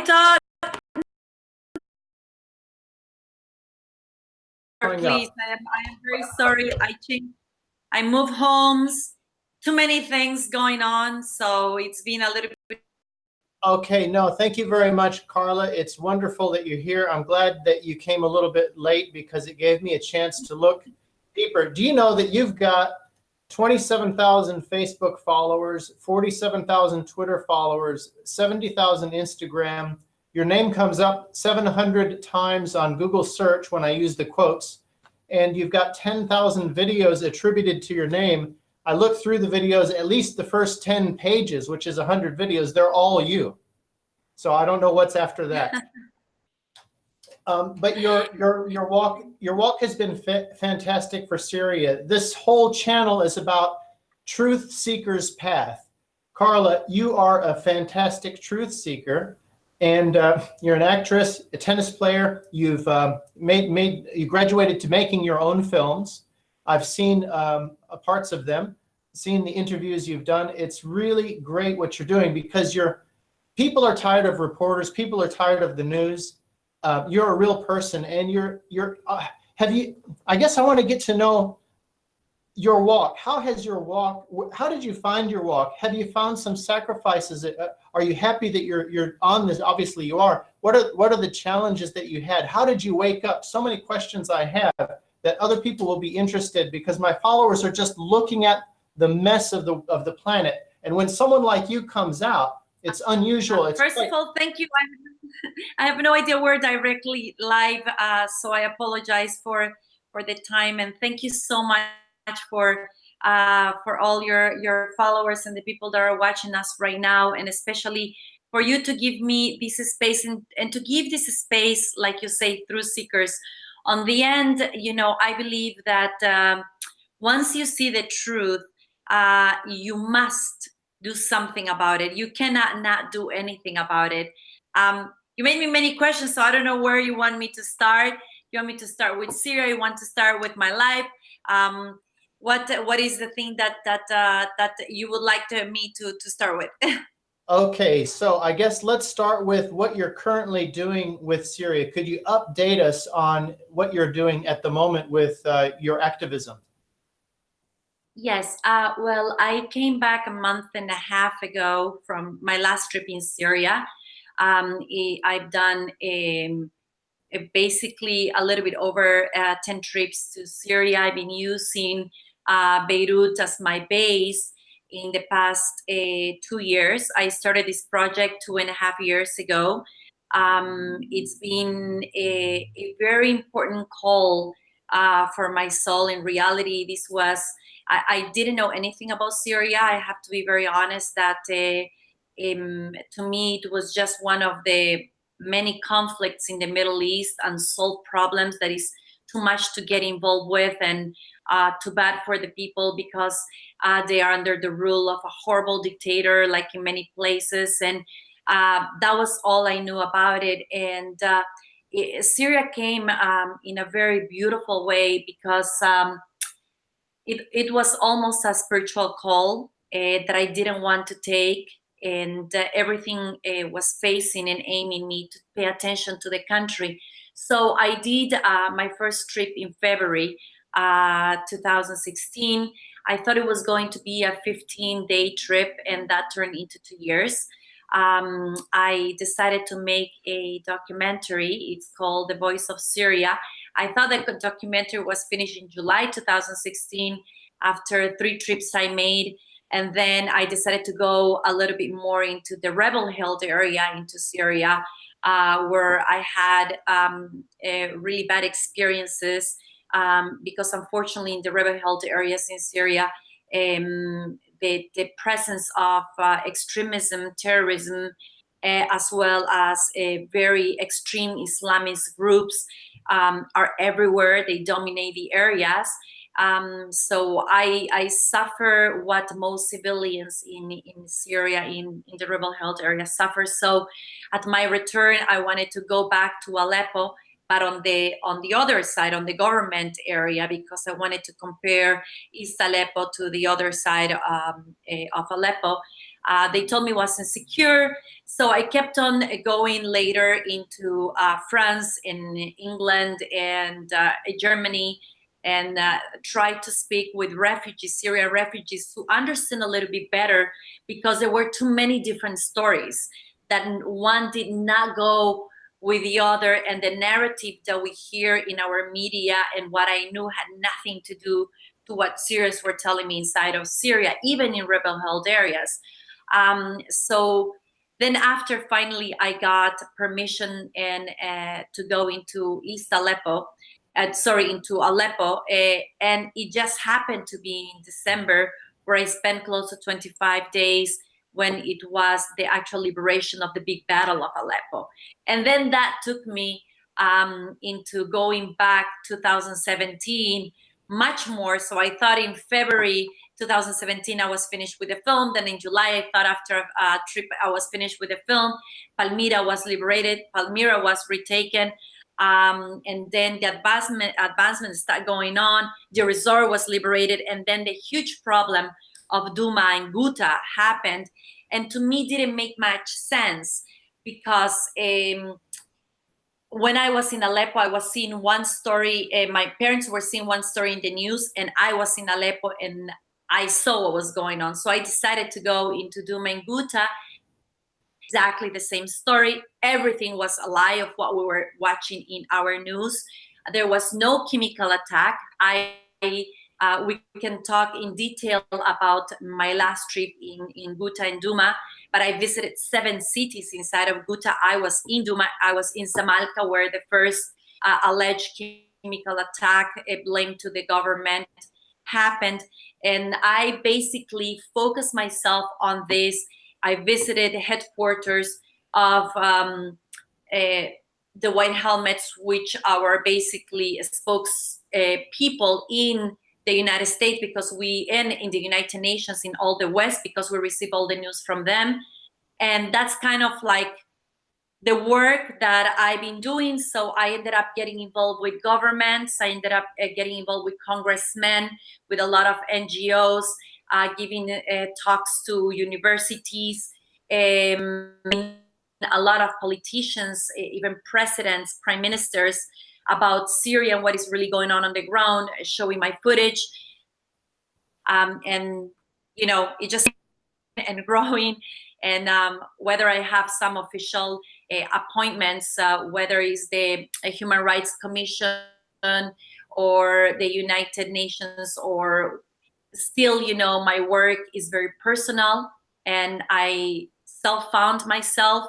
thought, Coming please, I am, I am very sorry. I changed, I move homes, too many things going on. So it's been a little bit Okay, no, thank you very much, Carla. It's wonderful that you're here. I'm glad that you came a little bit late because it gave me a chance to look deeper. Do you know that you've got 27,000 Facebook followers, 47,000 Twitter followers, 70,000 Instagram. Your name comes up 700 times on Google search when I use the quotes, and you've got 10,000 videos attributed to your name. I look through the videos, at least the first 10 pages, which is 100 videos, they're all you. So I don't know what's after that. Um, but your your your walk your walk has been fantastic for Syria. This whole channel is about truth seekers path. Carla, you are a fantastic truth seeker, and uh, you're an actress, a tennis player. You've uh, made made you graduated to making your own films. I've seen um, parts of them, seen the interviews you've done. It's really great what you're doing because you're people are tired of reporters. People are tired of the news uh, you're a real person and you're you're uh, have you i guess i want to get to know your walk. How has your walk how did you find your walk? Have you found some sacrifices uh, are you happy that you're you're on this? Obviously you are. What are what are the challenges that you had? How did you wake up? So many questions i have that other people will be interested because my followers are just looking at the mess of the of the planet. And when someone like you comes out it's unusual it's first of all thank you I have no idea we're directly live, uh, so I apologize for for the time and thank you so much for uh, for all your your followers and the people that are watching us right now, and especially for you to give me this space and, and to give this space, like you say, truth seekers. On the end, you know, I believe that um, once you see the truth, uh, you must do something about it. You cannot not do anything about it. Um, you made me many questions, so I don't know where you want me to start. You want me to start with Syria? You want to start with my life? Um, what What is the thing that that uh, that you would like to, me to to start with? okay, so I guess let's start with what you're currently doing with Syria. Could you update us on what you're doing at the moment with uh, your activism? Yes, uh, well, I came back a month and a half ago from my last trip in Syria. Um, I've done a, um, a basically a little bit over uh, 10 trips to Syria. I've been using uh, Beirut as my base in the past uh, two years. I started this project two and a half years ago. Um, it's been a, a, very important call uh, for my soul. In reality, this was, I, I, didn't know anything about Syria. I have to be very honest that uh, um, to me, it was just one of the many conflicts in the Middle East, unsolved problems that is too much to get involved with and uh, too bad for the people because uh, they are under the rule of a horrible dictator like in many places and uh, that was all I knew about it and uh, it, Syria came um, in a very beautiful way because um, it, it was almost a spiritual call uh, that I didn't want to take and uh, everything uh, was facing and aiming me to pay attention to the country. So I did uh, my first trip in February uh, 2016. I thought it was going to be a 15 day trip and that turned into two years. Um, I decided to make a documentary. It's called The Voice of Syria. I thought that the documentary was finished in July 2016 after three trips I made and then I decided to go a little bit more into the rebel held area, into Syria, uh, where I had um, really bad experiences um, because unfortunately in the rebel held areas in Syria, um, the, the, presence of uh, extremism, terrorism, uh, as well as very extreme Islamist groups um, are everywhere. They dominate the areas. Um, so I, I suffer what most civilians in, in Syria, in, in the rebel held area suffer. So at my return, I wanted to go back to Aleppo, but on the on the other side, on the government area, because I wanted to compare East Aleppo to the other side um, uh, of Aleppo. Uh, they told me it wasn't secure. So I kept on going later into uh, France, in England, and uh, Germany, and uh, tried to speak with refugees, Syrian refugees, to understand a little bit better because there were too many different stories that one did not go with the other and the narrative that we hear in our media and what I knew had nothing to do to what Syrians were telling me inside of Syria, even in rebel held areas. Um, so then after finally I got permission and uh, to go into East Aleppo, uh, sorry, into Aleppo, uh, and it just happened to be in December where I spent close to 25 days when it was the actual liberation of the big battle of Aleppo. And then that took me um, into going back 2017 much more. So I thought in February 2017 I was finished with the film. Then in July I thought after a trip I was finished with the film. Palmyra was liberated. Palmyra was retaken. Um, and then the advancement advancement started going on. Deir ez-Zor was liberated, and then the huge problem of Duma and Ghouta happened, and to me didn't make much sense because um, when I was in Aleppo, I was seeing one story. Uh, my parents were seeing one story in the news, and I was in Aleppo and I saw what was going on. So I decided to go into Douma and Ghouta. Exactly the same story. Everything was a lie of what we were watching in our news. There was no chemical attack. I uh, we can talk in detail about my last trip in, in Ghouta and Douma, but I visited seven cities inside of Ghouta. I was in Duma, I was in Zamalka, where the first uh, alleged chemical attack uh, blamed to the government happened. And I basically focused myself on this. I visited headquarters of um, uh, the White Helmets, which are basically spokes uh, people in the United States because we and in the United Nations in all the West because we receive all the news from them. And that's kind of like the work that I've been doing. So I ended up getting involved with governments. I ended up uh, getting involved with congressmen, with a lot of NGOs, uh, giving uh, talks to universities, um, a lot of politicians, even presidents, prime ministers, about Syria and what is really going on on the ground, showing my footage. Um, and, you know, it just and growing and um, whether I have some official uh, appointments, uh, whether it's the uh, Human Rights Commission or the United Nations or still, you know, my work is very personal and I self-found myself.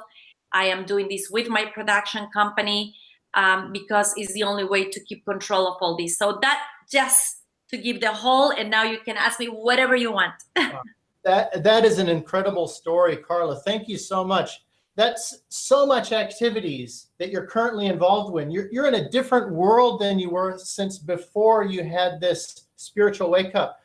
I am doing this with my production company um, because it's the only way to keep control of all this. So that just to give the whole, and now you can ask me whatever you want. that that is an incredible story, Carla. Thank you so much. That's so much activities that you're currently involved with. You're, you're in a different world than you were since before you had this spiritual wake up.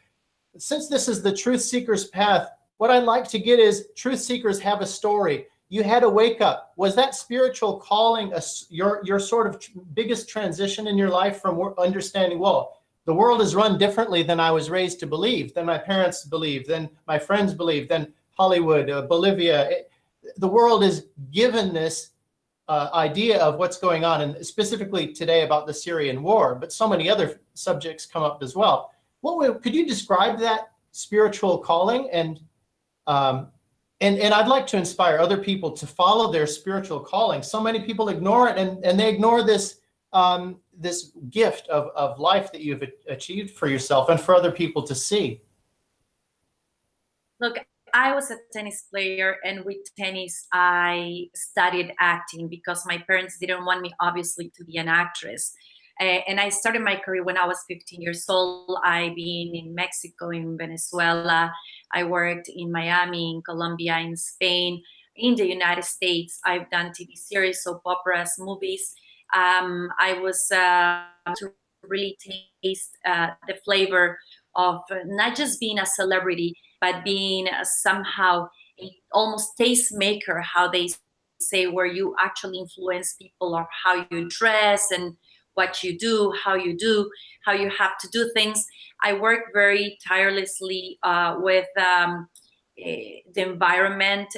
Since this is the truth seeker's path, what I'd like to get is truth seekers have a story you had a wake up. Was that spiritual calling a, your, your sort of biggest transition in your life from understanding, well, the world is run differently than I was raised to believe, than my parents believe, than my friends believe, than Hollywood, uh, Bolivia. The world is given this uh, idea of what's going on, and specifically today about the Syrian war, but so many other subjects come up as well. What could you describe that spiritual calling and um, and, and I'd like to inspire other people to follow their spiritual calling. So many people ignore it and, and they ignore this, um, this gift of, of life that you've achieved for yourself and for other people to see. Look, I was a tennis player and with tennis, I studied acting because my parents didn't want me obviously to be an actress. Uh, and I started my career when I was 15 years old. I've been in Mexico, in Venezuela. I worked in Miami, in Colombia, in Spain, in the United States. I've done TV series, soap operas, movies. Um, I was uh, to really taste uh, the flavor of not just being a celebrity, but being somehow a, almost tastemaker, how they say, where you actually influence people or how you dress and what you do, how you do, how you have to do things. I work very tirelessly uh, with um, the environment,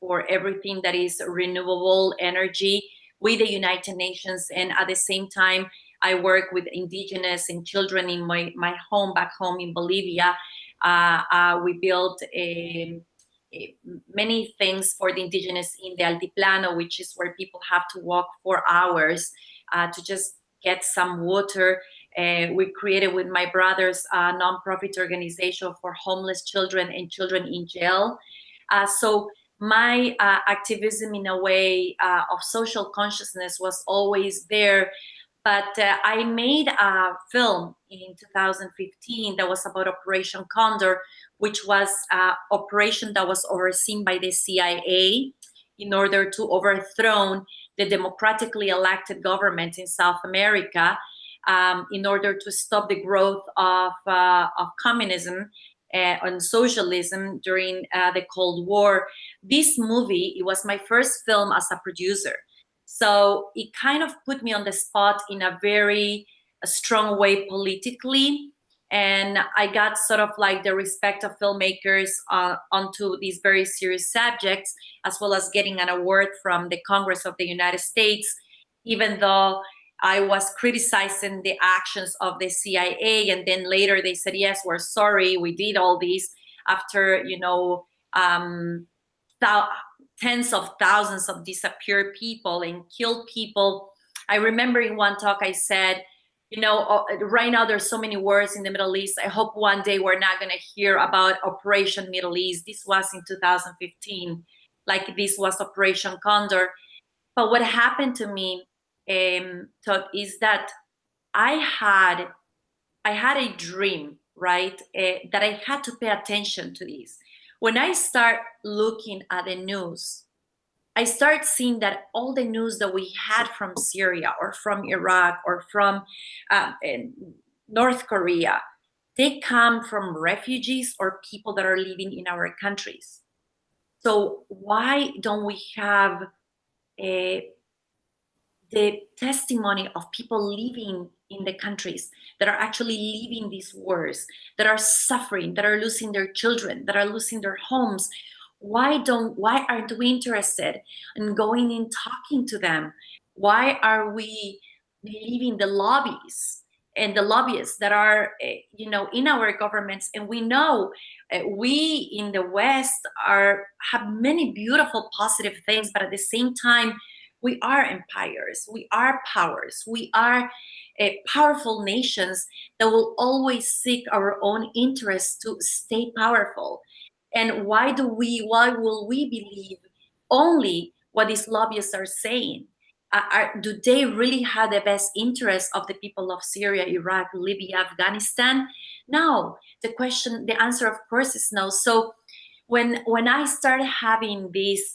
for everything that is renewable energy with the United Nations. And at the same time, I work with indigenous and children in my, my home back home in Bolivia. Uh, uh, we built a, a, many things for the indigenous in the Altiplano, which is where people have to walk four hours uh, to just get some water. Uh, we created with my brothers a nonprofit organization for homeless children and children in jail. Uh, so my uh, activism in a way of social consciousness was always there. But uh, I made a film in 2015 that was about Operation Condor, which was an operation that was overseen by the CIA in order to overthrow the democratically elected government in South America um, in order to stop the growth of, uh, of communism uh, on socialism during uh, the Cold War. This movie, it was my first film as a producer. So it kind of put me on the spot in a very a strong way politically. And I got sort of like the respect of filmmakers uh, onto these very serious subjects, as well as getting an award from the Congress of the United States, even though I was criticizing the actions of the CIA, and then later they said, "Yes, we're sorry, we did all these." After you know, um, tens of thousands of disappeared people and killed people. I remember in one talk I said, you know, uh, right now there's so many wars in the Middle East. I hope one day we're not going to hear about Operation Middle East. This was in 2015, like this was Operation Condor. But what happened to me um, is that I had I had a dream, right? Uh, that I had to pay attention to this. When I start looking at the news, I start seeing that all the news that we had from Syria or from Iraq or from uh, North Korea, they come from refugees or people that are living in our countries. So why don't we have a the testimony of people living in the countries that are actually living these wars, that are suffering, that are losing their children, that are losing their homes. Why don't why aren't we interested in going in talking to them? Why are we leaving the lobbies and the lobbyists that are eh, you know in our governments and we know uh, we in the west are have many beautiful positive things but at the same time we are empires, we are powers, we are uh, powerful nations that will always seek our own interests to stay powerful. And why do we, why will we believe only what these lobbyists are saying? Uh, are, do they really have the best interests of the people of Syria, Iraq, Libya, Afghanistan? No. The question, the answer, of course, is no. So when when I started having these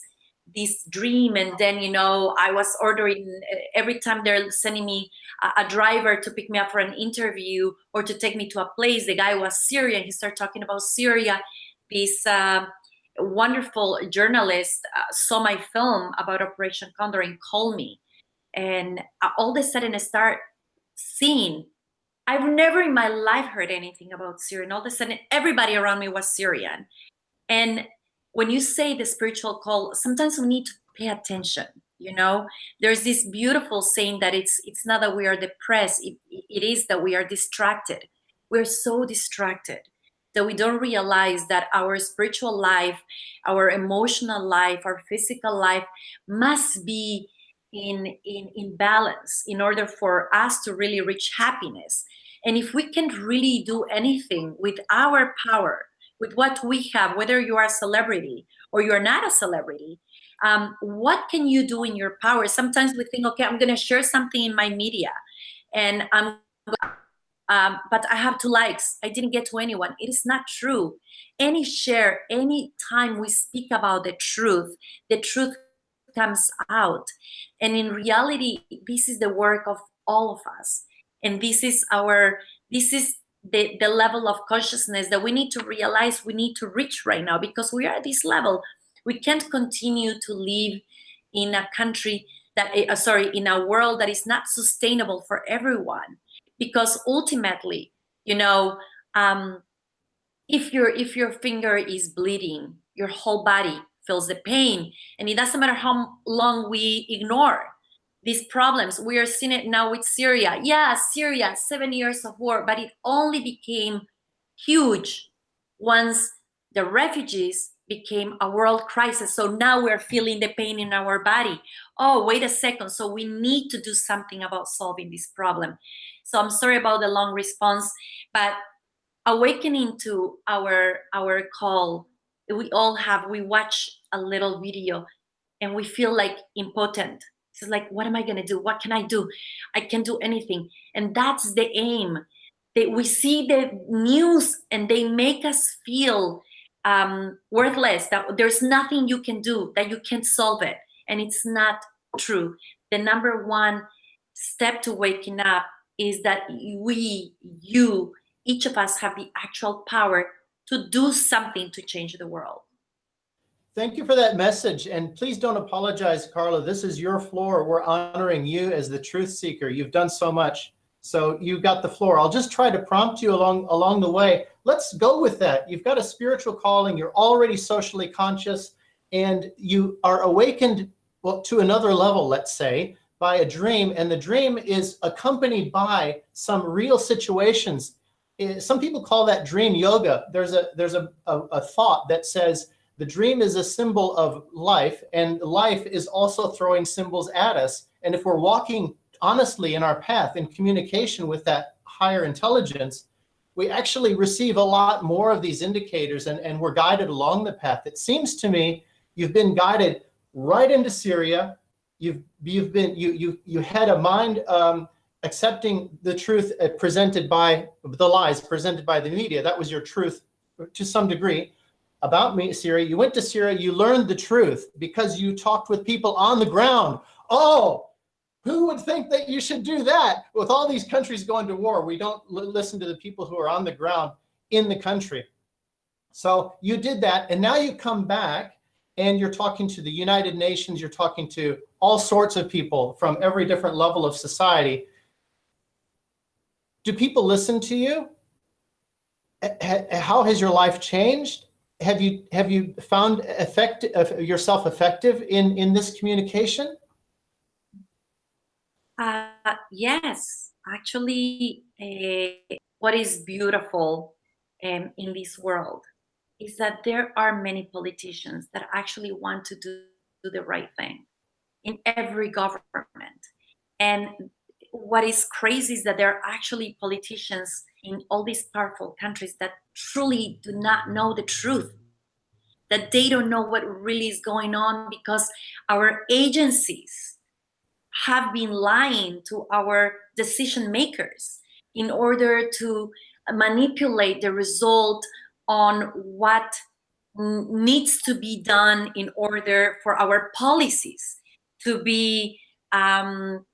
this dream and then you know i was ordering every time they're sending me a, a, driver to pick me up for an interview or to take me to a place the guy was syrian he started talking about syria. This uh, wonderful journalist uh, saw my film about operation condor and called me. And uh, all of a sudden i start seeing i've never in my life heard anything about syria and all of a sudden everybody around me was syrian. And when you say the spiritual call, sometimes we need to pay attention. You know, there's this beautiful saying that it's it's not that we are depressed; it, it is that we are distracted. We're so distracted that we don't realize that our spiritual life, our emotional life, our physical life must be in in in balance in order for us to really reach happiness. And if we can't really do anything with our power with what we have, whether you are a celebrity or you're not a celebrity, um, what can you do in your power? Sometimes we think, okay, I'm going to share something in my media, and I'm, um, but I have two likes. I didn't get to anyone. It is not true. Any share, any time we speak about the truth, the truth comes out, and in reality, this is the work of all of us, and this is our, this is the, the level of consciousness that we need to realize we need to reach right now because we are at this level. We can't continue to live in a country that, uh, sorry, in a world that is not sustainable for everyone because ultimately, you know, um, if your if your finger is bleeding your whole body feels the pain and it doesn't matter how long we ignore these problems. We are seeing it now with syria. Yeah syria seven years of war but it only became huge once the refugees became a world crisis. So now we're feeling the pain in our body. Oh wait a second. So we need to do something about solving this problem. So i'm sorry about the long response but awakening to our our call we all have we watch a little video and we feel like impotent it's like what am i going to do? What can i do? I can do anything. And that's the aim. That we see the news and they make us feel um, worthless that there's nothing you can do that you can't solve it. And it's not true. The number one step to waking up is that we you each of us have the actual power to do something to change the world Thank you for that message. And please don't apologize, Carla. This is your floor. We're honoring you as the truth seeker. You've done so much. So you've got the floor. I'll just try to prompt you along along the way. Let's go with that. You've got a spiritual calling. You're already socially conscious and you are awakened well, to another level, let's say, by a dream. And the dream is accompanied by some real situations. Eh, some people call that dream yoga. There's a there's a, a, a thought that says, the dream is a symbol of life, and life is also throwing symbols at us. And if we're walking honestly in our path in communication with that higher intelligence, we actually receive a lot more of these indicators and, and we're guided along the path. It seems to me you've been guided right into Syria. You've you've been you you you had a mind um, accepting the truth uh, presented by the lies presented by the media. That was your truth to some degree about me, Syria. You went to Syria, you learned the truth because you talked with people on the ground. Oh, who would think that you should do that? With all these countries going to war, we don't listen to the people who are on the ground in the country. So you did that, and now you come back and you're talking to the United Nations, you're talking to all sorts of people from every different level of society. Do people listen to you? How has your life changed? Have you have you found effect yourself effective in in this communication? Uh, yes, actually, uh, what is beautiful um, in this world is that there are many politicians that actually want to do, do the right thing in every government. And what is crazy is that there are actually politicians in all these powerful countries that truly do not know the truth that they don't know what really is going on because our agencies have been lying to our decision makers in order to manipulate the result on what needs to be done in order for our policies to be um,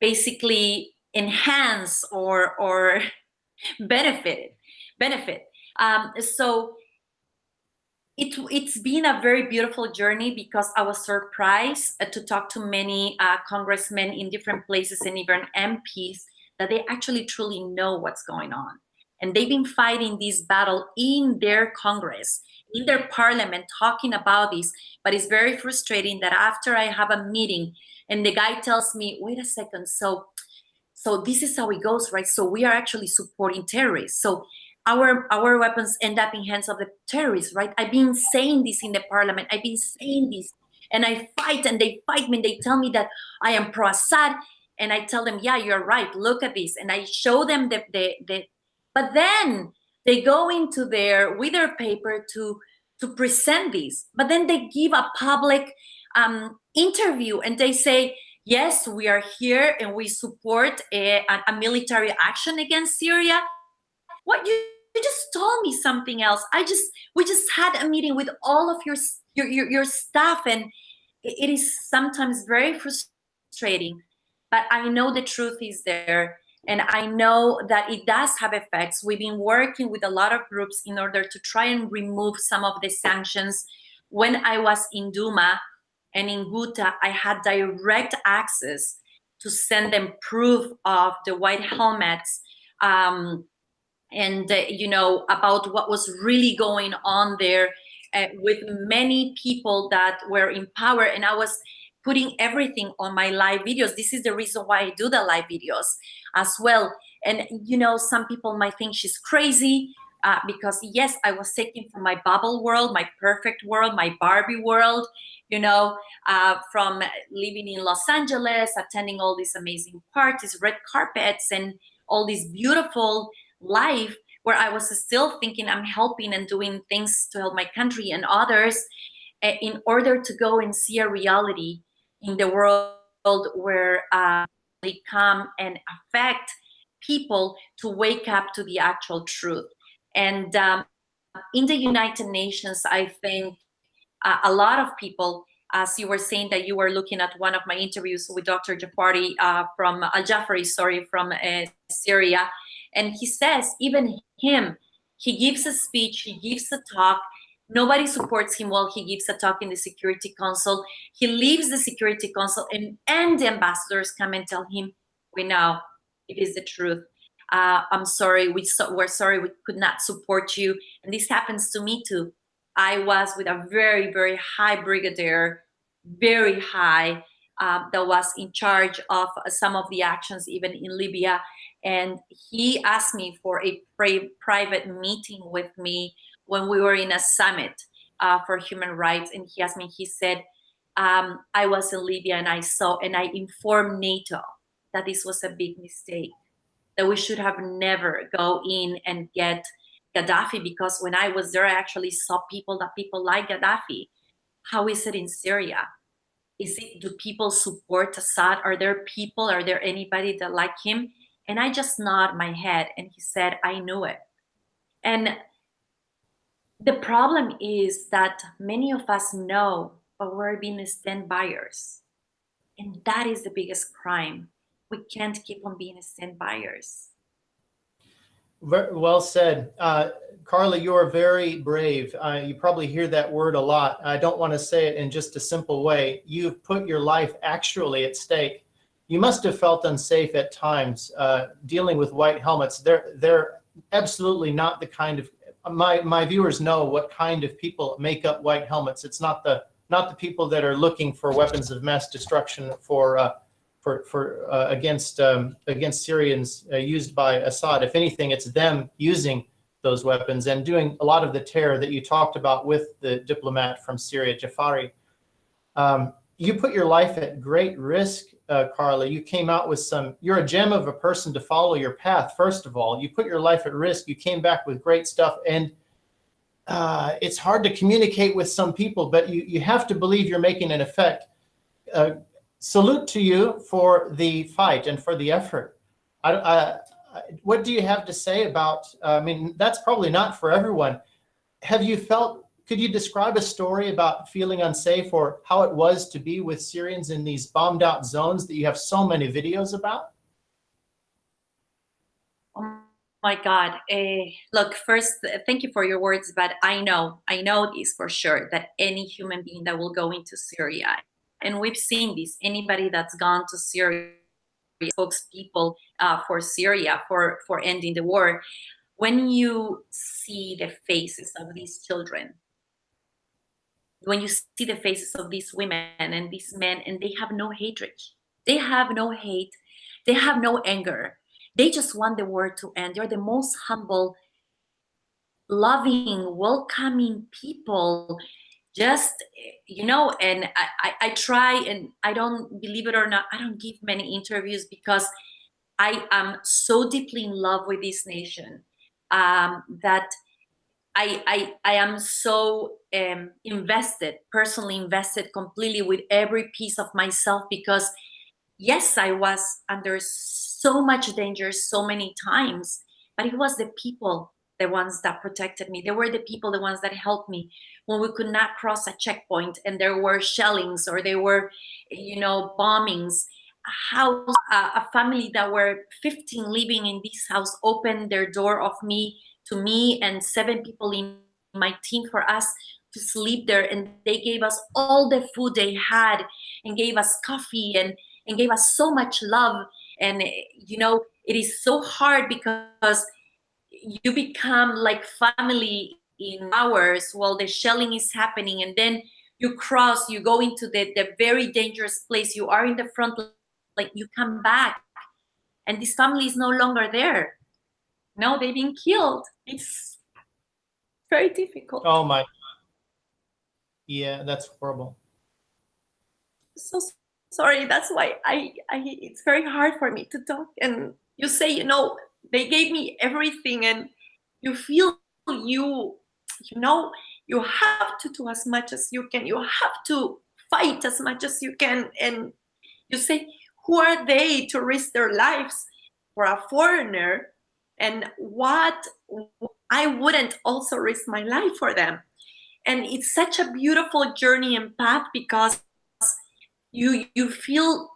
basically enhanced or or benefited benefit um, so it, it's been a very beautiful journey because I was surprised uh, to talk to many uh, congressmen in different places and even MPs that they actually truly know what's going on. And they've been fighting this battle in their Congress, in their parliament, talking about this. But it's very frustrating that after I have a meeting and the guy tells me, wait a second, so so this is how it goes, right? So we are actually supporting terrorists. So our our weapons end up in hands of the terrorists, right? I've been saying this in the parliament. I've been saying this, and I fight, and they fight me. And they tell me that I am pro-Assad, and I tell them, yeah, you're right. Look at this, and I show them the the, the but then they go into their with their paper to to present this, but then they give a public um, interview, and they say. Yes, we are here and we support a, a military action against Syria. What you you just told me something else. I just we just had a meeting with all of your your your, your staff, and it is sometimes very frustrating. But I know the truth is there, and I know that it does have effects. We've been working with a lot of groups in order to try and remove some of the sanctions. When I was in Duma and in Ghouta, I had direct access to send them proof of the white helmets um, and uh, you know about what was really going on there uh, with many people that were in power. And i was putting everything on my live videos. This is the reason why i do the live videos as well. And you know some people might think she's crazy uh, because yes i was taken from my bubble world my perfect world my barbie world you know uh, from living in los angeles attending all these amazing parties red carpets and all these beautiful life where I was still thinking I'm helping and doing things to help my country and others uh, in order to go and see a reality in the world where uh, they come and affect people to wake up to the actual truth. And um, in the United Nations, I think uh, a lot of people as you were saying that you were looking at one of my interviews with Dr. Jafari uh, from Al Jafari, sorry, from uh, Syria, and he says even him, he gives a speech, he gives a talk. Nobody supports him while he gives a talk in the Security Council. He leaves the Security Council, and and the ambassadors come and tell him, "We know it is the truth. Uh, I'm sorry, we so, we're sorry we could not support you." And this happens to me too. I was with a very, very high brigadier, very high, uh, that was in charge of some of the actions even in Libya. And he asked me for a private meeting with me when we were in a summit uh, for human rights. And he asked me, he said, um, I was in Libya and I saw and I informed NATO that this was a big mistake, that we should have never go in and get Gaddafi because when I was there, I actually saw people that people like Gaddafi. How is it in Syria? Is it, do people support Assad? Are there people, are there anybody that like him? And I just nod my head and he said, I knew it. And the problem is that many of us know, but we're being stand-byers. And that is the biggest crime. We can't keep on being stand-byers. Well said. Uh, Carla, you are very brave. Uh, you probably hear that word a lot. I don't want to say it in just a simple way. You've put your life actually at stake. You must have felt unsafe at times uh, dealing with white helmets. They're, they're absolutely not the kind of, my, my viewers know what kind of people make up white helmets. It's not the, not the people that are looking for weapons of mass destruction for uh, for, for uh, against um, against Syrians uh, used by Assad. If anything, it's them using those weapons and doing a lot of the terror that you talked about with the diplomat from Syria, Jafari. Um, you put your life at great risk, uh, Carla. You came out with some, you're a gem of a person to follow your path, first of all. You put your life at risk. You came back with great stuff. And uh, it's hard to communicate with some people, but you, you have to believe you're making an effect. Uh, salute to you for the fight and for the effort. I, I, what do you have to say about, I mean, that's probably not for everyone. Have you felt, could you describe a story about feeling unsafe or how it was to be with Syrians in these bombed out zones that you have so many videos about? Oh my God. Uh, look, first, thank you for your words, but I know, I know this for sure, that any human being that will go into Syria and we've seen this, anybody that's gone to Syria, spokespeople uh, for Syria, for, for ending the war, when you see the faces of these children, when you see the faces of these women and these men, and they have no hatred, they have no hate, they have no anger, they just want the war to end. They're the most humble, loving, welcoming people. Just you know and I, I, I try and i don't believe it or not i don't give many interviews because i am so deeply in love with this nation um, that I, I i am so um, invested personally invested completely with every piece of myself because yes i was under so much danger so many times but it was the people the ones that protected me. They were the people, the ones that helped me when we could not cross a checkpoint and there were shellings or there were, you know, bombings. House, uh, a family that were 15 living in this house opened their door of me to me and seven people in my team for us to sleep there. And they gave us all the food they had and gave us coffee and and gave us so much love. And you know it is so hard because you become like family in hours while the shelling is happening. And then you cross you go into the, the very dangerous place. You are in the front like you come back and this family is no longer there no they've been killed it's very difficult Oh, my. God. Yeah, that's horrible. so sorry that's why i i it's very hard for me to talk and you say you know they gave me everything and you feel you you know you have to do as much as you can you have to fight as much as you can and you say who are they to risk their lives for a foreigner and what i wouldn't also risk my life for them. And it's such a beautiful journey and path because you you feel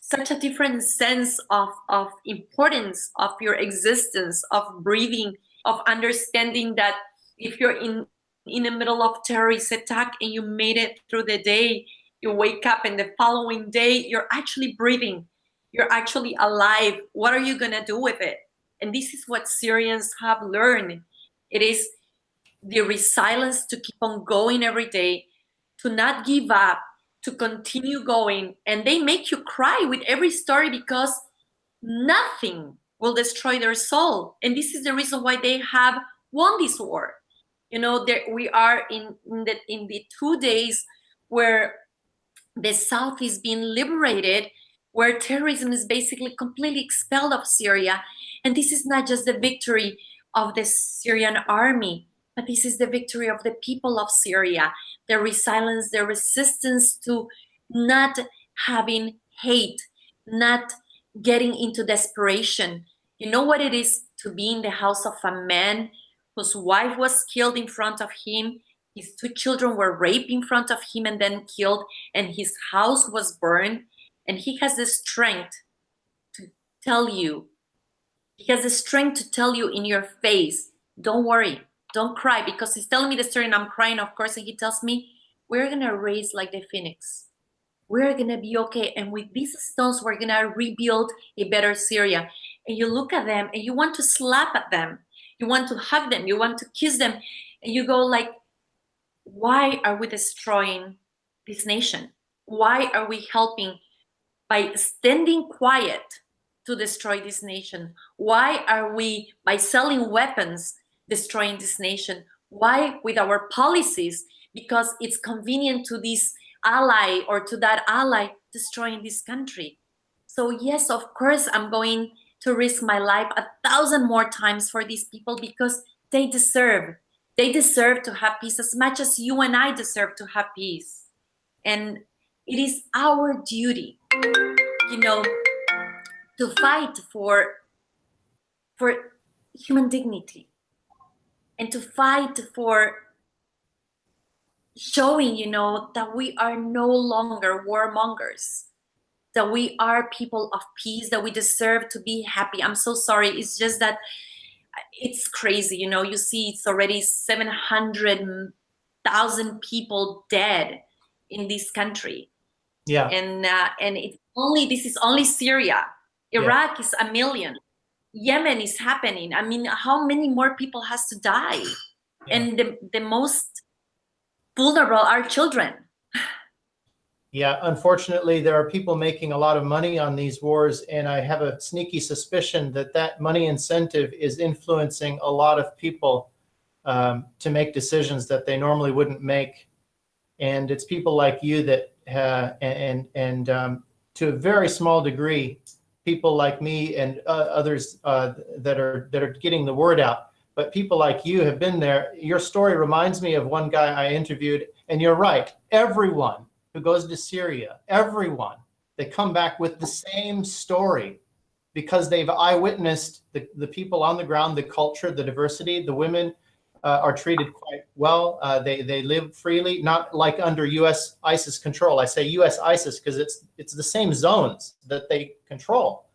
such a different sense of of importance of your existence of breathing of understanding that if you're in in the middle of terrorist attack and you made it through the day you wake up and the following day you're actually breathing. You're actually alive. What are you going to do with it and this is what syrians have learned. It is the resilience to keep on going every day to not give up to continue going. And they make you cry with every story because nothing will destroy their soul. And this is the reason why they have won this war. You know there we are in, in the in the two days where the south is being liberated where terrorism is basically completely expelled of syria and this is not just the victory of the syrian army but this is the victory of the people of syria. Their resilience their resistance to not having hate not getting into desperation. You know what it is to be in the house of a man whose wife was killed in front of him his two children were raped in front of him and then killed and his house was burned. And he has the strength to tell you he has the strength to tell you in your face don't worry don't cry because he's telling me the story and i'm crying of course and he tells me we're gonna raise like the phoenix. We're gonna be okay and with these stones we're gonna rebuild a better syria. And you look at them and you want to slap at them. You want to hug them. You want to kiss them. And you go like why are we destroying this nation? Why are we helping by standing quiet to destroy this nation? Why are we by selling weapons destroying this nation? Why with our policies? Because it's convenient to this ally or to that ally destroying this country. So yes of course i'm going to risk my life a thousand more times for these people because they deserve they deserve to have peace as much as you and i deserve to have peace. And it is our duty you know to fight for for human dignity and to fight for showing you know that we are no longer warmongers that we are people of peace that we deserve to be happy. I'm so sorry. It's just that it's crazy you know you see it's already 700,000 people dead in this country. Yeah. and uh, and it's only this is only Syria Iraq is a million. Yemen is happening. I mean how many more people has to die? And the, the most vulnerable are children. Yeah, unfortunately, there are people making a lot of money on these wars, and I have a sneaky suspicion that that money incentive is influencing a lot of people um, to make decisions that they normally wouldn't make. And it's people like you that, uh, and and um, to a very small degree, people like me and uh, others uh, that are that are getting the word out. But people like you have been there. Your story reminds me of one guy I interviewed, and you're right. Everyone who goes to Syria, everyone, they come back with the same story because they've eyewitnessed the, the people on the ground, the culture, the diversity, the women uh, are treated quite well. Uh, they, they live freely, not like under US ISIS control. I say US ISIS because it's, it's the same zones that they control.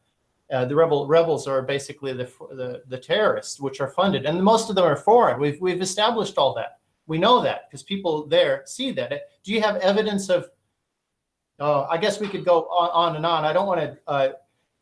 Uh, the rebel rebels are basically the, the, the terrorists, which are funded, and most of them are foreign. We've, we've established all that. We know that because people there see that. Do you have evidence of, oh, I guess we could go on, on and on. I don't want to uh,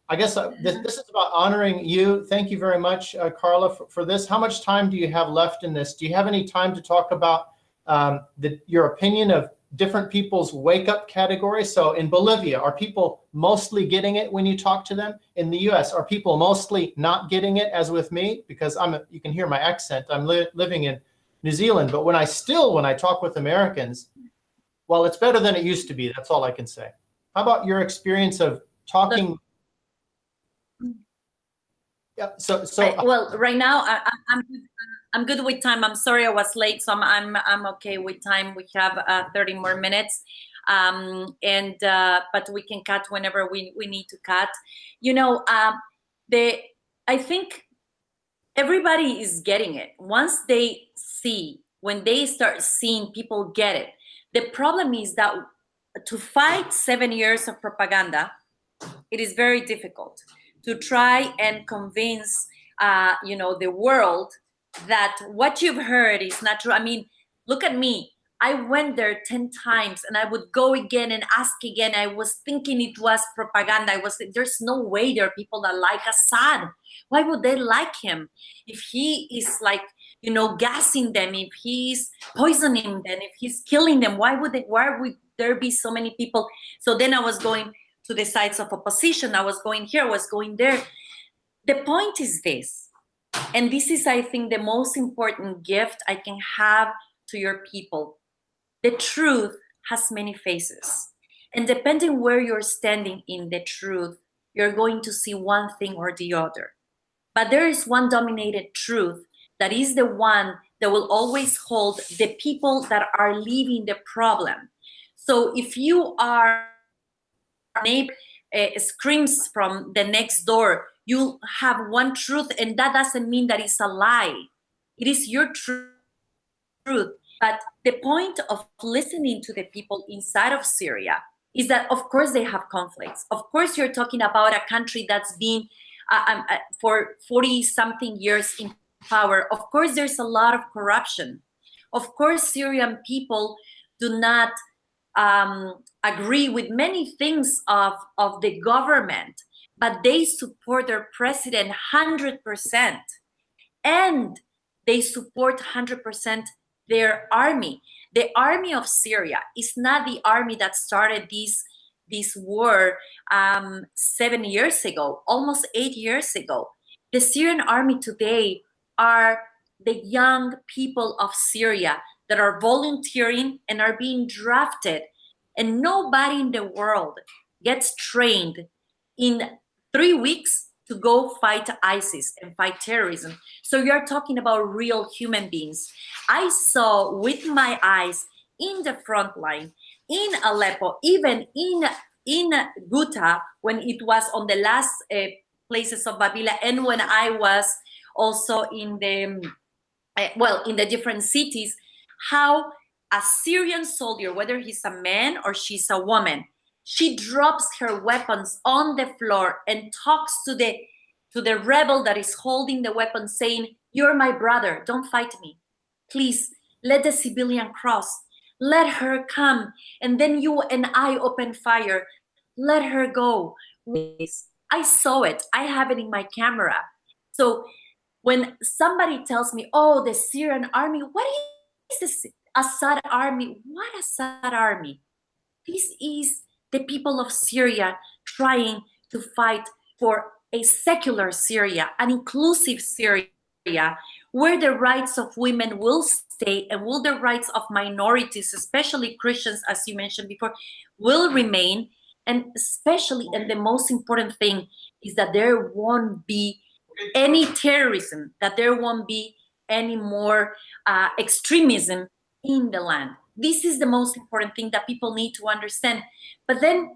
I guess uh, this, this is about honoring you. Thank you very much, uh, Carla, for, for this. How much time do you have left in this? Do you have any time to talk about um, the, your opinion of different people's wake up category? So in Bolivia, are people mostly getting it when you talk to them? In the US, are people mostly not getting it as with me? Because I'm, a, you can hear my accent. I'm li living in New Zealand, but when I still, when I talk with Americans, well, it's better than it used to be. That's all I can say. How about your experience of talking? Yeah. So, so I- well, right now I, I- I'm I'm good with time. I'm sorry I was late, so I'm I'm, I'm okay with time. We have uh, 30 more minutes, um, and uh, but we can cut whenever we we need to cut. You know, um, the I think everybody is getting it once they see when they start seeing people get it. The problem is that to fight seven years of propaganda, it is very difficult to try and convince uh, you know the world that what you've heard is not true. I mean, look at me. I went there 10 times and I would go again and ask again. I was thinking it was propaganda. I was there's no way there are people that like Assad. Why would they like him? If he is like, you know, gassing them, if he's poisoning them, if he's killing them, why would they why would there be so many people? So then I was going to the sides of opposition. I was going here, I was going there. The point is this, and this is, I think, the most important gift I can have to your people. The truth has many faces. And depending where you're standing in the truth, you're going to see one thing or the other. But there is one dominated truth that is the one that will always hold the people that are leaving the problem. So if you are neighbor uh, screams from the next door, you have one truth, and that doesn't mean that it's a lie. It is your tru- truth. But the point of listening to the people inside of Syria is that, of course, they have conflicts. Of course, you're talking about a country that's been uh, um, uh, for 40 something years in power. Of course, there's a lot of corruption. Of course, Syrian people do not um, agree with many things of, of the government, but they support their president 100%. And they support 100% their army. The army of Syria is not the army that started this, this war um, seven years ago, almost eight years ago. The Syrian army today are the young people of Syria that are volunteering and are being drafted. And nobody in the world gets trained in three weeks to go fight ISIS and fight terrorism. So you're talking about real human beings. I saw with my eyes in the front line, in Aleppo, even in in Ghouta, when it was on the last uh, places of Babila, and when I was also in the uh, well in the different cities, how a Syrian soldier, whether he's a man or she's a woman, she drops her weapons on the floor and talks to the to the rebel that is holding the weapon saying you're my brother. Don't fight me. Please let the civilian cross. Let her come and then you and i open fire. Let her go. I saw it. I have it in my camera. So when somebody tells me oh the syrian army what is this assad army what assad army this is the people of Syria trying to fight for a secular Syria, an inclusive Syria, where the rights of women will stay and will the rights of minorities, especially Christians, as you mentioned before, will remain. And especially, and the most important thing is that there won't be any terrorism, that there won't be any more uh, extremism in the land. This is the most important thing that people need to understand. But then,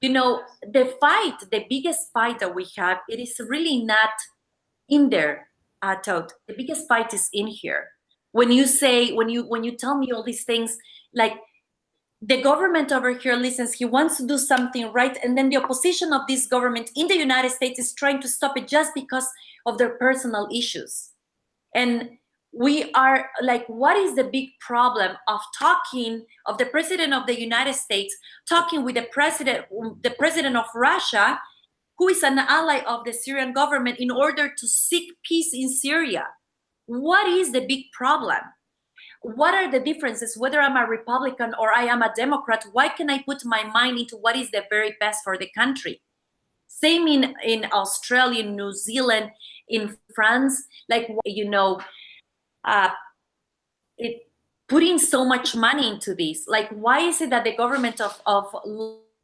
you know, the fight, the biggest fight that we have, it is really not in there, uh, Todd. The biggest fight is in here. When you say, when you when you tell me all these things, like the government over here listens, he wants to do something right, and then the opposition of this government in the United States is trying to stop it just because of their personal issues. And we are like what is the big problem of talking of the president of the united states talking with the president the president of russia who is an ally of the Syrian government in order to seek peace in Syria. What is the big problem? What are the differences, whether I'm a Republican or I am a Democrat? Why can I put my mind into what is the very best for the country? Same in, in Australia, New Zealand, in France, like, you know, uh, it, putting so much money into this. Like, why is it that the government of, of,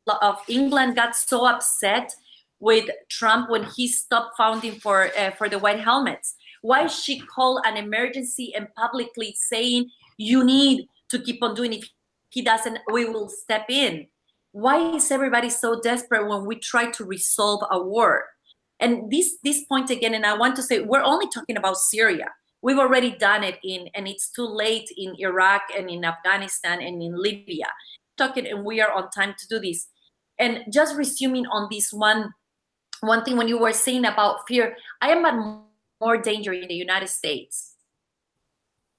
of England got so upset with Trump when he stopped funding for, uh, for the white helmets? Why she called an emergency and publicly saying, you need to keep on doing If he doesn't, we will step in. Why is everybody so desperate when we try to resolve a war? And this, this point again, and I want to say, we're only talking about Syria. We've already done it in, and it's too late in Iraq and in Afghanistan and in Libya. Talking, and we are on time to do this. And just resuming on this one, one thing when you were saying about fear, I am at more danger in the United States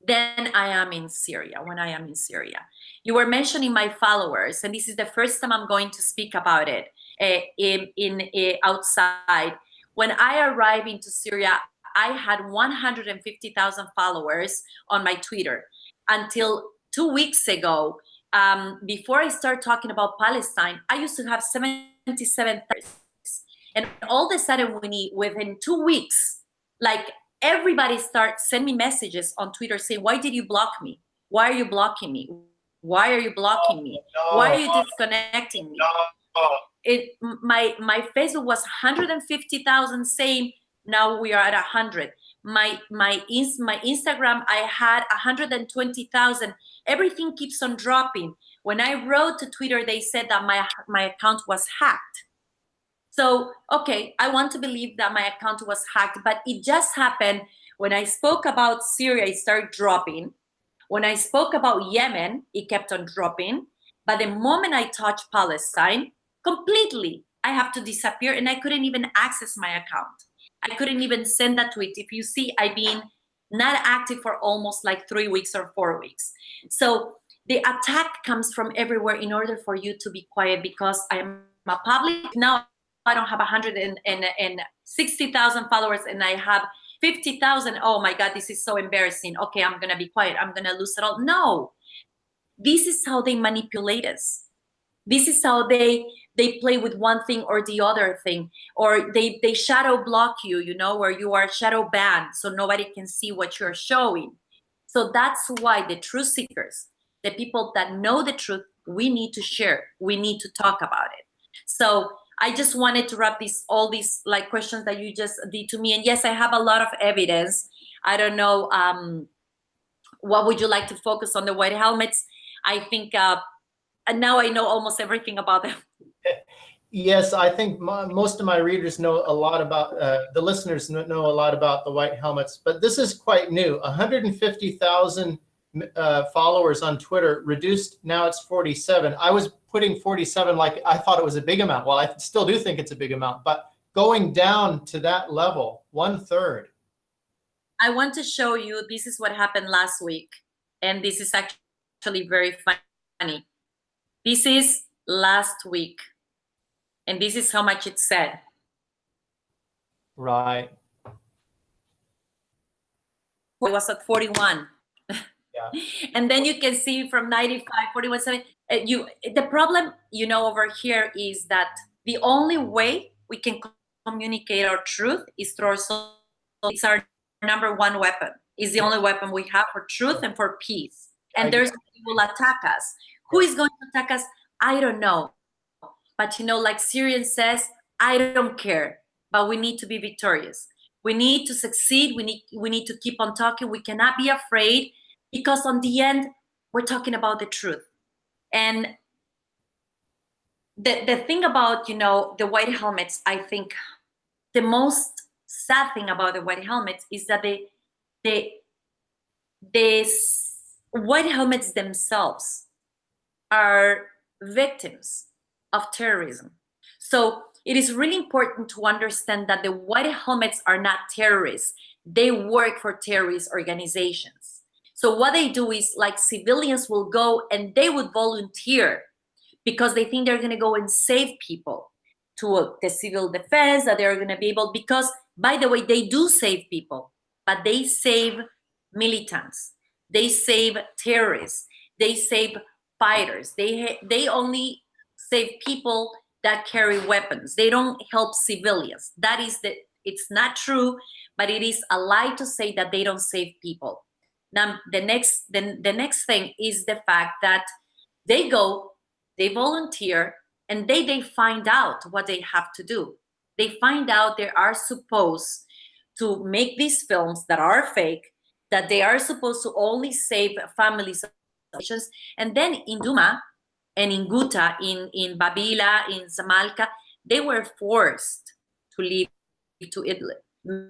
than I am in Syria, when I am in Syria. You were mentioning my followers, and this is the first time I'm going to speak about it uh, in, in uh, outside. When I arrived into Syria, I had 150,000 followers on my Twitter until two weeks ago. Um, before I start talking about Palestine, I used to have 77 and all of a sudden, we need within two weeks, like everybody start send me messages on Twitter saying, "Why did you block me? Why are you blocking me? Why are you blocking me? Why are you disconnecting me?" It my my Facebook was 150,000 same now we are at 100 my my ins my instagram i had 120,000 everything keeps on dropping. When i wrote to twitter they said that my my account was hacked. So okay i want to believe that my account was hacked but it just happened when i spoke about syria it started dropping. When i spoke about yemen it kept on dropping. But the moment i touched palestine completely i have to disappear and i couldn't even access my account I couldn't even send that tweet. If you see, I've been not active for almost like three weeks or four weeks. So the attack comes from everywhere in order for you to be quiet because I'm a public now. I don't have 160,000 followers and I have 50,000. Oh my God, this is so embarrassing. Okay, I'm gonna be quiet. I'm gonna lose it all. No, this is how they manipulate us. This is how they they play with one thing or the other thing or they they shadow block you you know where you are shadow banned so nobody can see what you're showing. So that's why the truth seekers the people that know the truth we need to share we need to talk about it. So i just wanted to wrap these all these like questions that you just did to me and yes i have a lot of evidence. I don't know um what would you like to focus on the white helmets? I think uh and now i know almost everything about them Yes, I think my, most of my readers know a lot about, uh, the listeners know, a lot about the white helmets, but this is quite new. 150,000 uh, followers on Twitter reduced, now it's 47. I was putting 47 like I thought it was a big amount. Well, I still do think it's a big amount, but going down to that level, one third. I want to show you, this is what happened last week. And this is actually very funny. This is last week and this is how much it said. Right. It was at 41. Yeah. and then you can see from 95, 41, 7, uh, you, the problem, you know, over here is that the only way we can communicate our truth is through our social. It's our number one weapon. Is the only weapon we have for truth and for peace. And there's people attack us. Who is going to attack us? I don't know. But you know, like Syrian says, I don't care, but we need to be victorious. We need to succeed. We need we need to keep on talking. We cannot be afraid because on the end, we're talking about the truth. And the, the thing about, you know, the white helmets, I think the most sad thing about the white helmets is that they they the white helmets themselves are victims of terrorism. So it is really important to understand that the white helmets are not terrorists. They work for terrorist organizations. So what they do is like civilians will go and they would volunteer because they think they're going to go and save people. to the civil defense that they're going to be able because by the way they do save people but they save militants they save terrorists they save fighters. They they only save people that carry weapons. They don't help civilians. That is the it's not true but it is a lie to say that they don't save people. Now the next the, the next thing is the fact that they go they volunteer and they they find out what they have to do. They find out they are supposed to make these films that are fake that they are supposed to only save families and then in Duma and in Ghouta, in, in Babila, in Zamalka, they were forced to leave to Idlib.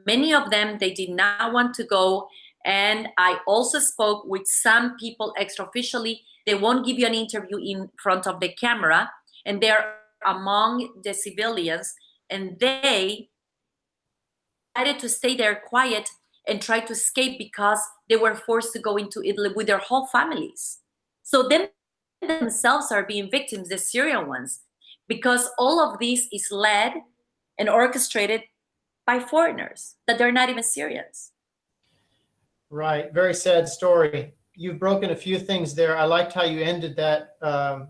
Many of them, they did not want to go. And I also spoke with some people extra-officially. They won't give you an interview in front of the camera. And they're among the civilians. And they decided to stay there quiet and try to escape because they were forced to go into Idlib with their whole families. So them themselves are being victims, the Syrian ones, because all of this is led and orchestrated by foreigners that they're not even Syrians. Right. Very sad story. You've broken a few things there. I liked how you ended that, um,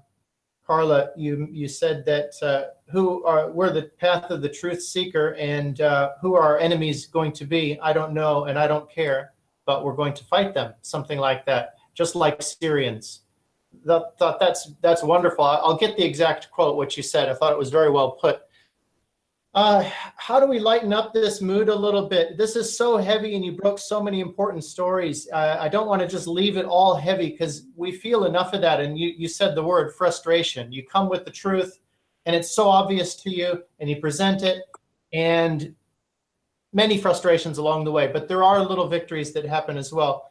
Carla. You you said that uh, who are we're the path of the truth seeker, and uh, who are our enemies going to be? I don't know, and I don't care, but we're going to fight them. Something like that, just like Syrians. That, thought that's that's wonderful. I'll get the exact quote what you said. I thought it was very well put. Uh, how do we lighten up this mood a little bit? This is so heavy and you broke so many important stories. Uh, I don't want to just leave it all heavy because we feel enough of that. And you, you said the word frustration. You come with the truth and it's so obvious to you and you present it and many frustrations along the way, but there are little victories that happen as well.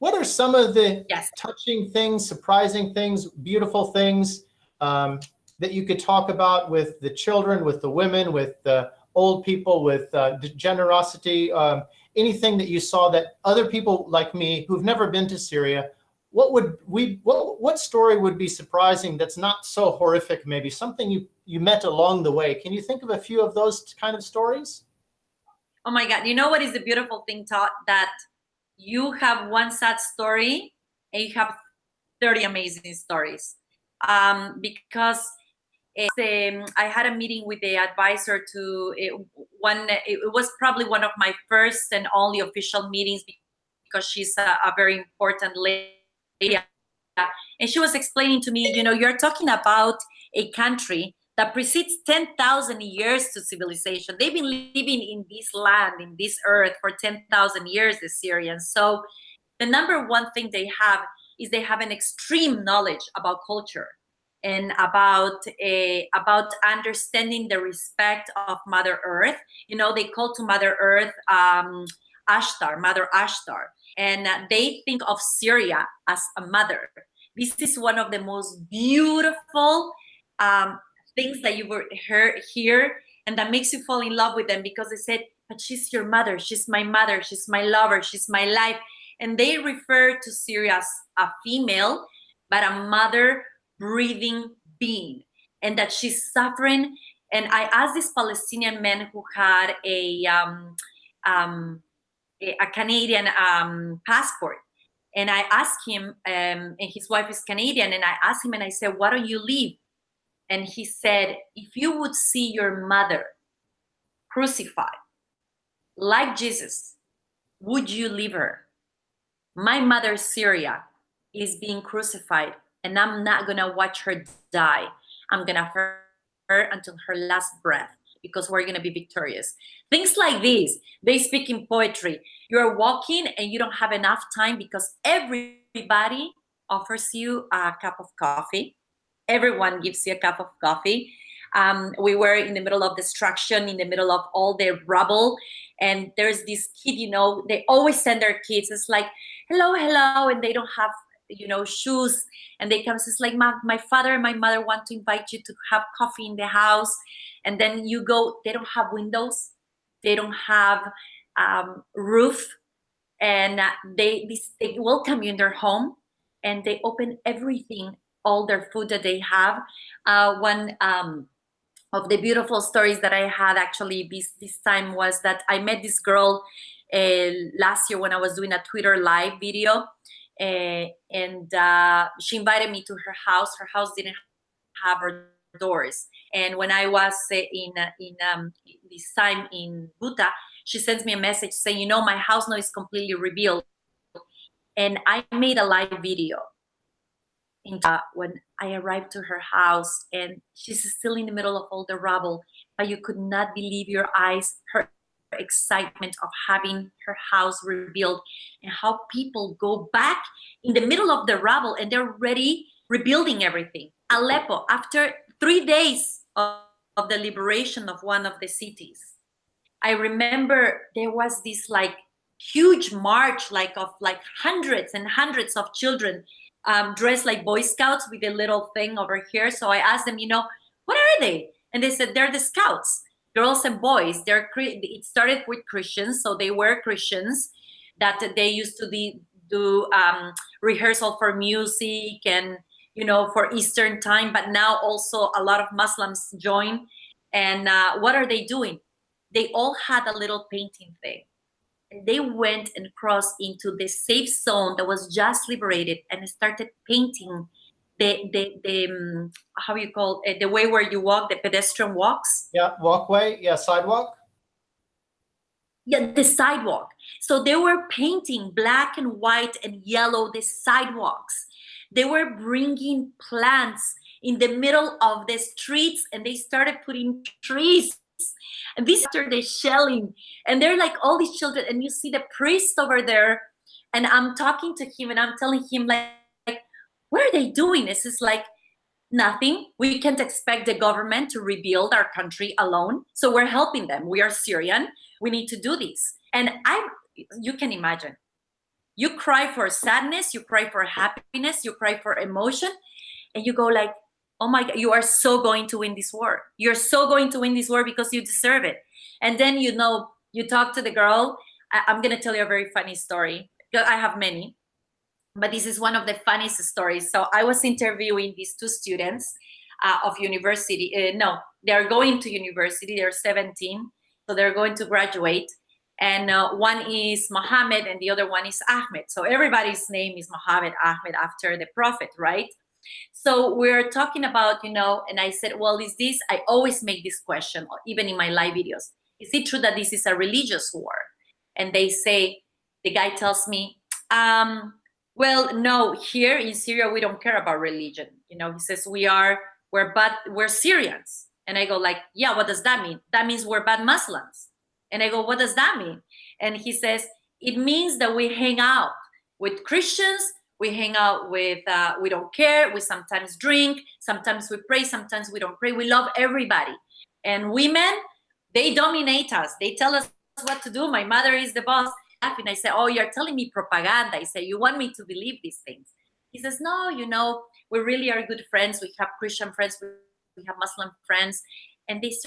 What are some of the yes. touching things, surprising things, beautiful things um, that you could talk about with the children, with the women, with the old people, with uh, generosity, um, anything that you saw that other people like me who've never been to Syria, what would we, what, what story would be surprising that's not so horrific maybe, something you, you met along the way? Can you think of a few of those kind of stories? Oh my God, you know what is the beautiful thing, Todd, that you have one sad story and you have 30 amazing stories um, because um, I had a meeting with the advisor to it, one. It was probably one of my first and only official meetings because she's a, a very important lady, and she was explaining to me, you know, you're talking about a country that precedes 10,000 years to civilization. They've been living in this land, in this earth for 10,000 years, the Syrians. So the number one thing they have is they have an extreme knowledge about culture and about a, about understanding the respect of Mother Earth. You know, they call to Mother Earth um, Ashtar, Mother Ashtar, and they think of Syria as a mother. This is one of the most beautiful um, things that you were hear, hear and that makes you fall in love with them because they said, but she's your mother, she's my mother, she's my lover, she's my life. And they refer to Syria as a female, but a mother breathing being and that she's suffering. And I asked this Palestinian man who had a, um, um, a, Canadian um, passport. And I asked him, um, and his wife is Canadian, and I asked him and I said, why don't you leave? And he said, if you would see your mother crucified like Jesus, would you leave her? My mother, Syria, is being crucified and I'm not gonna watch her die. I'm gonna her, her until her last breath because we're gonna be victorious. Things like these, they speak in poetry. You're walking and you don't have enough time because everybody offers you a cup of coffee everyone gives you a cup of coffee. Um, we were in the middle of destruction, in the middle of all the rubble. And there's this kid, you know, they always send their kids. It's like, hello, hello. And they don't have, you know, shoes. And they come, it's like, my, my father and my mother want to invite you to have coffee in the house. And then you go, they don't have windows. They don't have um, roof. And uh, they, they welcome you in their home and they open everything all their food that they have. Uh, one um, of the beautiful stories that I had actually this, this time was that I met this girl uh, last year when I was doing a Twitter live video. Uh, and uh, she invited me to her house. Her house didn't have her doors. And when I was uh, in uh, in um, this time in Buta, she sends me a message saying, you know, my house now is completely rebuilt. And I made a live video uh, when I arrived to her house and she's still in the middle of all the rubble, but you could not believe your eyes, her excitement of having her house rebuilt and how people go back in the middle of the rubble and they're ready rebuilding everything. Aleppo, after three days of, of the liberation of one of the cities, I remember there was this like huge march like of like hundreds and hundreds of children um, dressed like Boy Scouts with a little thing over here. So I asked them, you know, what are they? And they said, they're the Scouts, girls and boys. They're It started with Christians, so they were Christians that they used to be, do um, rehearsal for music and, you know, for Eastern time. But now also a lot of Muslims join. And uh, what are they doing? They all had a little painting thing And they went and crossed into the safe zone that was just liberated and started painting the the, the um, how you call it the way where you walk the pedestrian walks? Yeah walkway yeah sidewalk? Yeah the sidewalk. So they were painting black and white and yellow the sidewalks. They were bringing plants in the middle of the streets and they started putting trees. And these after the shelling, and they're like all these children, and you see the priest over there, and I'm talking to him and I'm telling him like what are they doing? This is like nothing. We can't expect the government to rebuild our country alone. So we're helping them. We are Syrian. We need to do this. And I, you can imagine, you cry for sadness, you cry for happiness, you cry for emotion, and you go like, oh my god you are so going to win this war you're so going to win this war because you deserve it and then you know you talk to the girl I, am gonna tell you a very funny story i have many but this is one of the funniest stories so i was interviewing these two students uh, of university uh, no they're going to university they're 17 so they're going to graduate and uh, one is Mohammed and the other one is Ahmed. So everybody's name is Mohammed Ahmed after the prophet, right? So we're talking about, you know, and I said, well, is this, I always make this question, even in my live videos. Is it true that this is a religious war? And they say, the guy tells me, um, well, no, here in Syria, we don't care about religion. You know, he says, we are, we're bad, we're Syrians. And I go like, yeah, what does that mean? That means we're bad Muslims. And I go, what does that mean? And he says, it means that we hang out with Christians we hang out with uh, we don't care we sometimes drink sometimes we pray sometimes we don't pray we love everybody and women they dominate us they tell us what to do my mother is the boss and i say oh you're telling me propaganda. I say you want me to believe these things. He says no you know we really are good friends. We have christian friends. We have muslim friends and these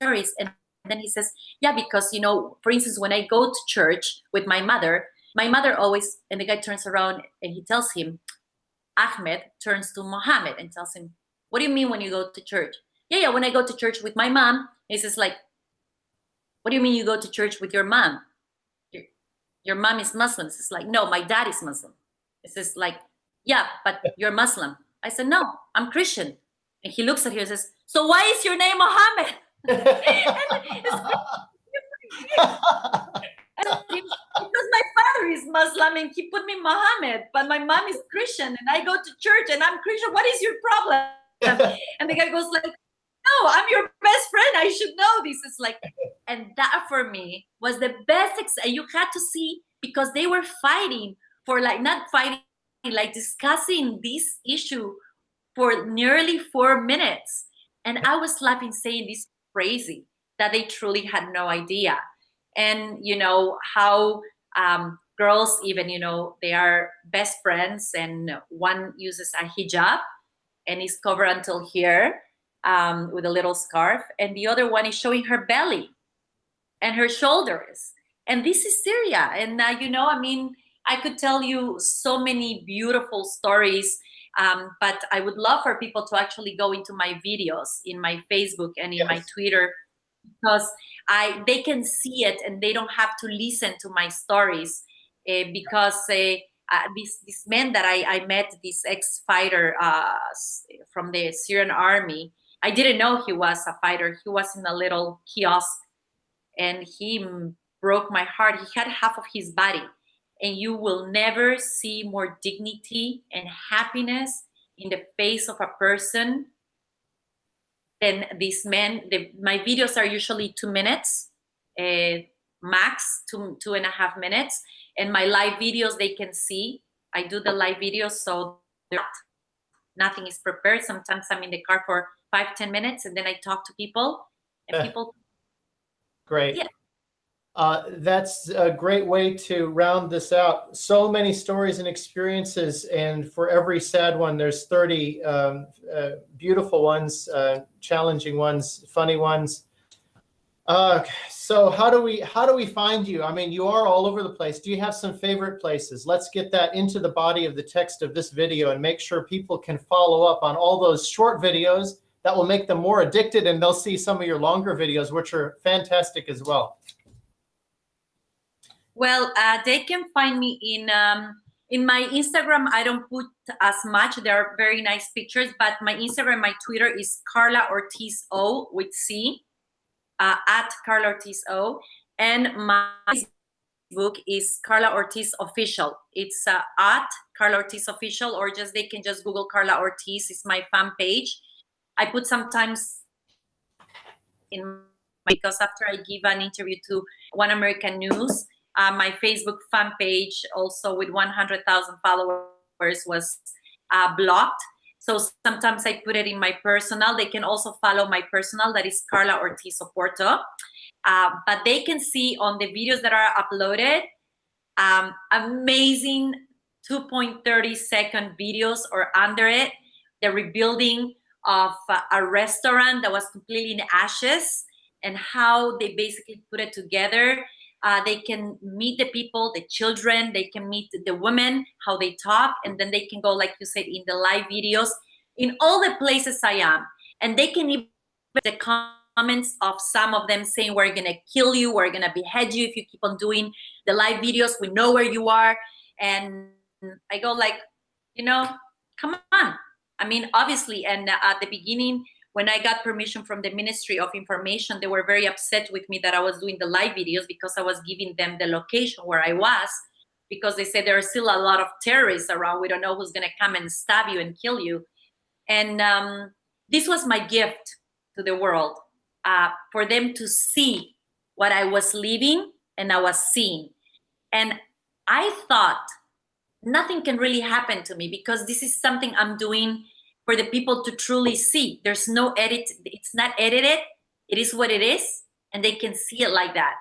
stories. And then he says yeah because you know for instance when i go to church with my mother my mother always, and the guy turns around and he tells him, Ahmed turns to Mohammed and tells him, what do you mean when you go to church? Yeah, yeah, when I go to church with my mom, he says like, what do you mean you go to church with your mom? Your, mom is Muslim. It's like, no, my dad is Muslim. It says like, yeah, but you're Muslim. I said, no, I'm Christian. And he looks at her and says, so why is your name Mohammed? because my father is Muslim and he put me Mohammed, but my mom is Christian and I go to church and I'm Christian. What is your problem? and the guy goes like, no, I'm your best friend. I should know this. It's like, and that for me was the best. Ex- you had to see because they were fighting for like not fighting, like discussing this issue for nearly four minutes. And I was laughing, saying this crazy that they truly had no idea and you know how um, girls even you know they are best friends and one uses a hijab and is covered until here um, with a little scarf and the other one is showing her belly and her shoulders. And this is Syria. And uh, you know I mean I could tell you so many beautiful stories Um, but I would love for people to actually go into my videos in my Facebook and in my Twitter because I they can see it and they don't have to listen to my stories uh, because uh, uh, this this man that I, I met, this ex-fighter uh, from the Syrian army, I didn't know he was a fighter. He was in a little kiosk and he broke my heart. He had half of his body, and you will never see more dignity and happiness in the face of a person than this man. The, my videos are usually two minutes, uh, max two two and a half minutes, and my live videos they can see. I do the live videos, so not- nothing is prepared. Sometimes I'm in the car for five ten minutes, and then I talk to people, and Yeah. people Great. Yeah. Uh, that's a great way to round this out. So many stories and experiences, and for every sad one, there's 30 um, uh, beautiful ones, uh, challenging ones, funny ones. Uh, so how do we how do we find you? I mean, you are all over the place. Do you have some favorite places? Let's get that into the body of the text of this video and make sure people can follow up on all those short videos that will make them more addicted and they'll see some of your longer videos, which are fantastic as well. Well, uh, they can find me in um, in my Instagram. I don't put as much. There are very nice pictures, but my Instagram, my Twitter is Carla Ortiz O with C uh, at Carla Ortiz O, and my book is Carla Ortiz Official. It's uh, at Carla Ortiz Official, or just they can just Google Carla Ortiz. It's my fan page. I put sometimes in my because after I give an interview to One American News, uh, my Facebook fan page, also with 100,000 followers, was uh, blocked. So sometimes I put it in my personal. They can also follow my personal, that is Carla Ortiz Oporto. Uh, but they can see on the videos that are uploaded um, amazing 2.30 second videos or under it. The rebuilding of a restaurant that was completely in ashes and how they basically put it together. Uh, they can meet the people the children they can meet the women how they talk and then they can go like you said in the live videos in all the places i am. And they can even the comments of some of them saying we're gonna kill you we're gonna behead you if you keep on doing the live videos. We know where you are. And i go like you know come on i mean obviously and at the beginning when I got permission from the Ministry of Information, they were very upset with me that I was doing the live videos because I was giving them the location where I was because they said there are still a lot of terrorists around. We don't know who's going to come and stab you and kill you. And um, this was my gift to the world uh, for them to see what I was living and I was seeing. And I thought nothing can really happen to me because this is something I'm doing for the people to truly see. There's no edit, it's not edited, it is what it is, and they can see it like that.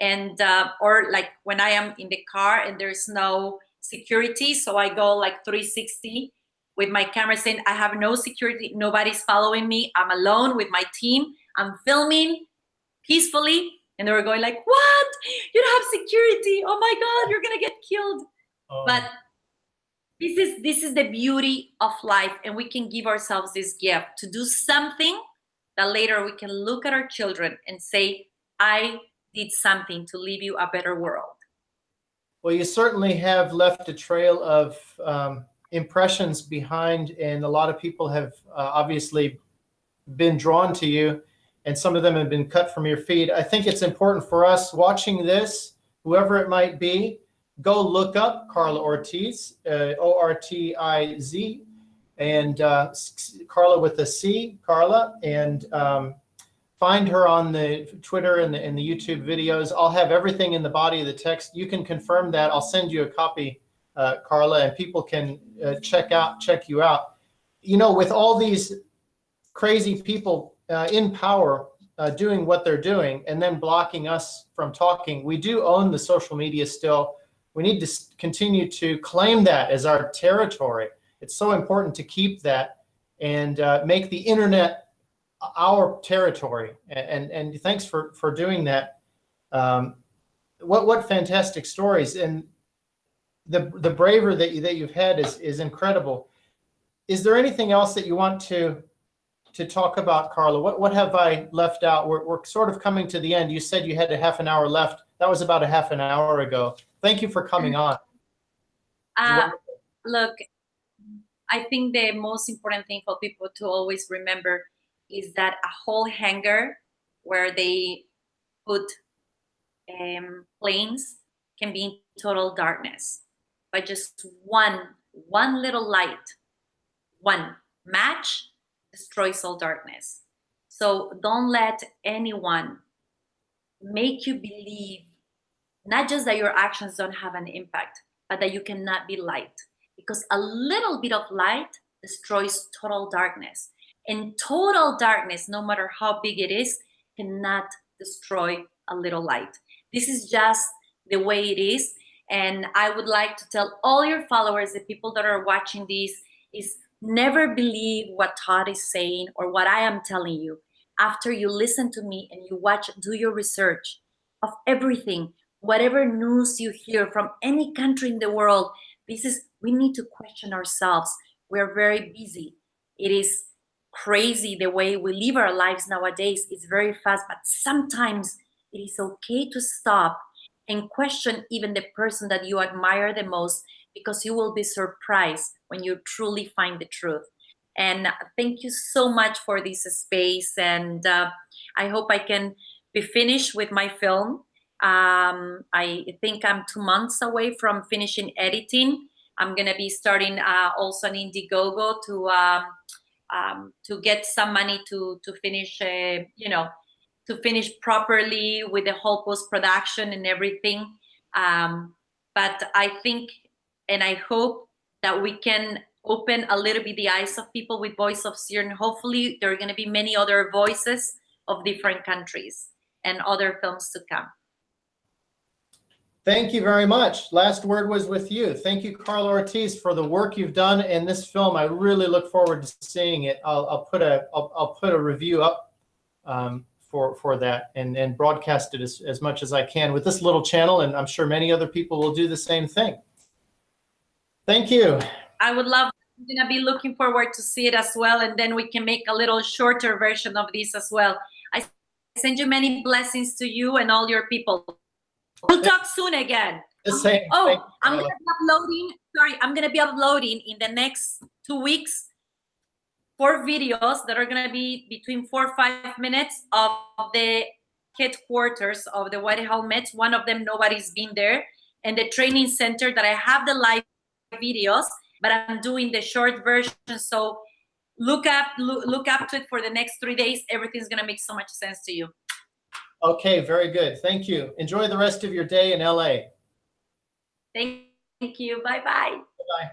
And uh, or like when I am in the car and there's no security, so I go like 360 with my camera saying I have no security, nobody's following me, I'm alone with my team, I'm filming peacefully, and they were going like, "What? You don't have security? Oh my God, you're gonna get killed!" Oh, But this is this is the beauty of life and we can give ourselves this gift to do something that later we can look at our children and say i did something to leave you a better world well, you certainly have left a trail of um, impressions behind, and a lot of people have uh, obviously been drawn to you, and some of them have been cut from your feed. I think it's important for us watching this, whoever it might be, go look up Carla Ortiz, uh, O R T I Z, and uh, Carla with a C, Carla, and um, find her on the Twitter and the, and the YouTube videos. I'll have everything in the body of the text. You can confirm that. I'll send you a copy, uh, Carla, and people can uh, check out check you out. You know, with all these crazy people uh, in power uh, doing what they're doing and then blocking us from talking, we do own the social media still we need to continue to claim that as our territory. It's so important to keep that and uh, make the internet our territory. And and thanks for for doing that. Um, what what fantastic stories and the the bravery that you that you've had is is incredible. is there anything else that you want to to talk about, Carla? What what have I left out? We're we're sort of coming to the end. You said you had a half an hour left. That was about a half an hour ago. Thank you for coming on. Uh, look, I think the most important thing for people to always remember is that a whole hangar where they put um, planes can be in total darkness by just one one little light one match destroys all darkness so don't let anyone make you believe not just that your actions don't have an impact but that you cannot be light. Because a little bit of light destroys total darkness. And total darkness no matter how big it is cannot destroy a little light. This is just the way it is. And i would like to tell all your followers the people that are watching this is never believe what todd is saying or what i am telling you. After you listen to me and you watch do your research of everything whatever news you hear from any country in the world this is we need to question ourselves. We're very busy. It is crazy the way we live our lives nowadays. It's very fast but sometimes it is okay to stop and question even the person that you admire the most because you will be surprised when you truly find the truth. And thank you so much for this space and uh, i hope i can be finished with my film um, i think i'm two months away from finishing editing i'm gonna be starting uh, also an indiegogo to um, um, to get some money to to finish uh, you know to finish properly with the whole post production and everything. Um, but I think and I hope that we can open a little bit the eyes of people with Voice of and hopefully there are going to be many other voices of different countries and other films to come. Thank you very much. Last word was with you. Thank you, Carla Ortiz, for the work you've done in this film. I really look forward to seeing it. I'll, I'll put a I'll, I'll put a review up um, for for that and and broadcast it as, as much as I can with this little channel, and I'm sure many other people will do the same thing. Thank you. I would love. I'm gonna be looking forward to see it as well, and then we can make a little shorter version of this as well. I send you many blessings to you and all your people. We'll talk soon again. The same. Oh, I'm gonna be uploading. Sorry, I'm gonna be uploading in the next two weeks four videos that are gonna be between four or five minutes of the headquarters of the White Helmets. One of them nobody's been there, and the training center that I have the live videos, but I'm doing the short version. So look up look, look up to it for the next three days. Everything's gonna make so much sense to you. Okay, very good. Thank you. Enjoy the rest of your day in LA. Thank you. Bye bye. Bye.